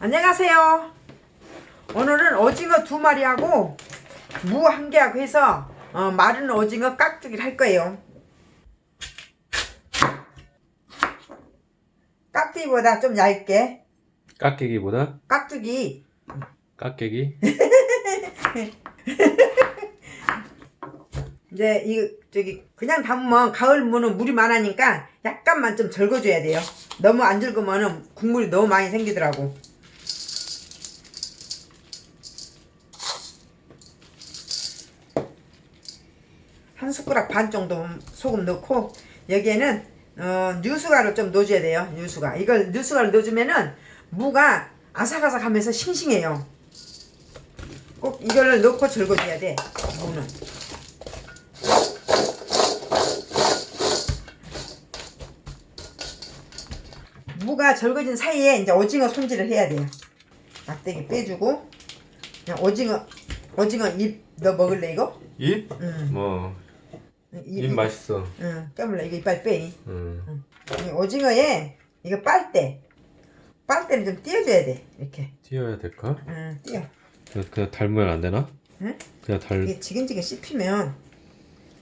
안녕하세요. 오늘은 오징어 두 마리하고 무 한 개하고 해서 어, 마른 오징어 깍두기를 할 거예요. 깍두기보다 좀 얇게 깍깨기보다 깍두기 깍깨기 이제 이 저기 그냥 담으면 가을 무는 물이 많으니까 약간만 좀 절거줘야 돼요. 너무 안 절거면은 국물이 너무 많이 생기더라고. 한 숟가락 반 정도 소금 넣고 여기에는 어, 뉴수가를 좀 넣어줘야 돼요. 뉴수가 이걸 뉴수가를 넣어주면은 무가 아삭아삭하면서 싱싱해요. 꼭 이걸 넣고 절거줘야 돼. 무는. 무가 절거진 사이에 이제 오징어 손질을 해야 돼요. 막대기 빼주고 그냥 오징어 오징어 잎 너 먹을래 이거? 입? 응. 뭐 잎, 입 맛있어 응. 깨물래 이거 이빨 빼. 음. 이 오징어에 이거 빨대 빨대를 좀 띄워줘야 돼 이렇게. 띄어야 될까? 응. 띄워. 그냥, 그냥 닮으면 안 되나? 응? 그냥 달 이게 지근지근 씹히면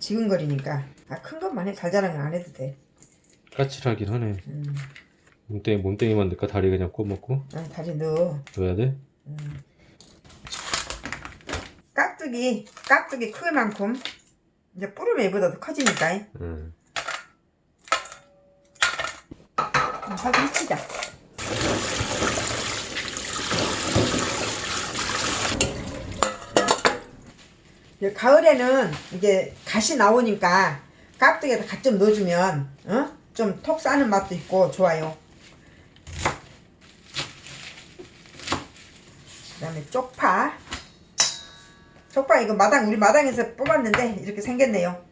지근거리니까 아 큰 것만 해 달달한 거안 해도 돼. 까칠하긴 하네 음. 몸뚱이, 몸뚱이만 넣을까? 다리 그냥 꼬먹고 아, 다리 넣어. 넣어야 돼? 음. 깍두기 깍두기 크기만큼 이제 뿌르면 얘보다 더 커지니까 음. 살짝 이제 가을에는 이게 갓이 나오니까 깍두기에다 갓 좀 넣어주면 어? 좀 톡 싸는 맛도 있고 좋아요 그 다음에 쪽파 쪽파 이거 마당 우리 마당에서 뽑았는데 이렇게 생겼네요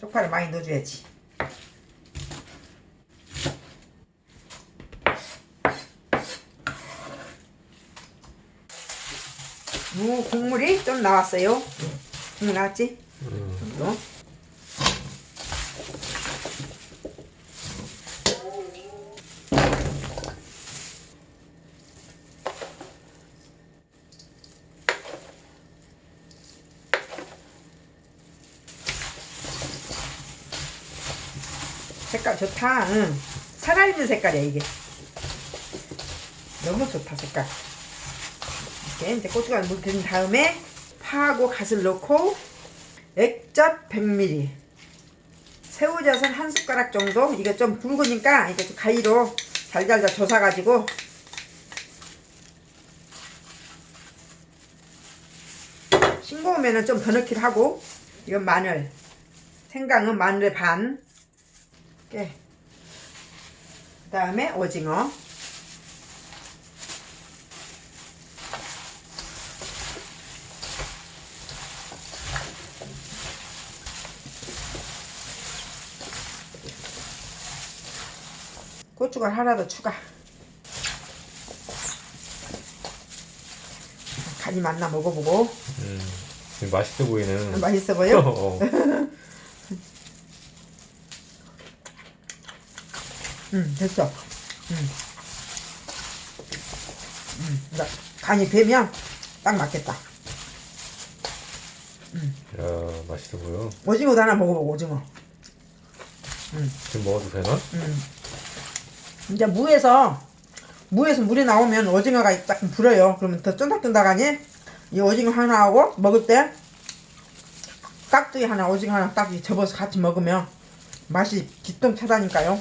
쪽파를 많이 넣어줘야지 무 국물이 좀 나왔어요 국물 나왔지? 음. 색깔 좋다. 응. 살아있는 색깔이야 이게. 너무 좋다 색깔. 이렇게 이제 고춧가루 묻힌 다음에 파하고 갓을 넣고 액젓 100ml 새우젓은 한 숟가락 정도 이게 좀 굵으니까 이게 좀 가위로 잘잘잘 조사가지고 싱거우면은 좀 더 넣기도 하고 이건 마늘 생강은 마늘의 반 그 다음에 오징어. 고춧가루 하나 더 추가. 간이 맞나 먹어보고. 음. 맛있어 보이는 맛있어 보여? 응 됐어 응. 응. 나 간이 배면 딱 맞겠다 야 맛있어 보여 오징어도 하나 먹어보고 오징어 지금 먹어도 되나? 음. 이제 무에서 무에서 물이 나오면 오징어가 조금 불어요. 그러면 더 쫀득쫀득하니 이 오징어 하나하고 먹을 때 깍두기 하나 오징어 하나 딱 접어서 같이 먹으면 맛이 기똥차다니까요.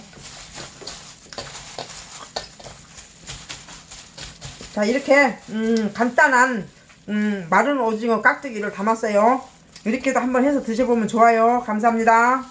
자 이렇게 음, 간단한 음, 마른 오징어 깍두기를 담았어요. 이렇게도 한번 해서 드셔보면 좋아요. 감사합니다.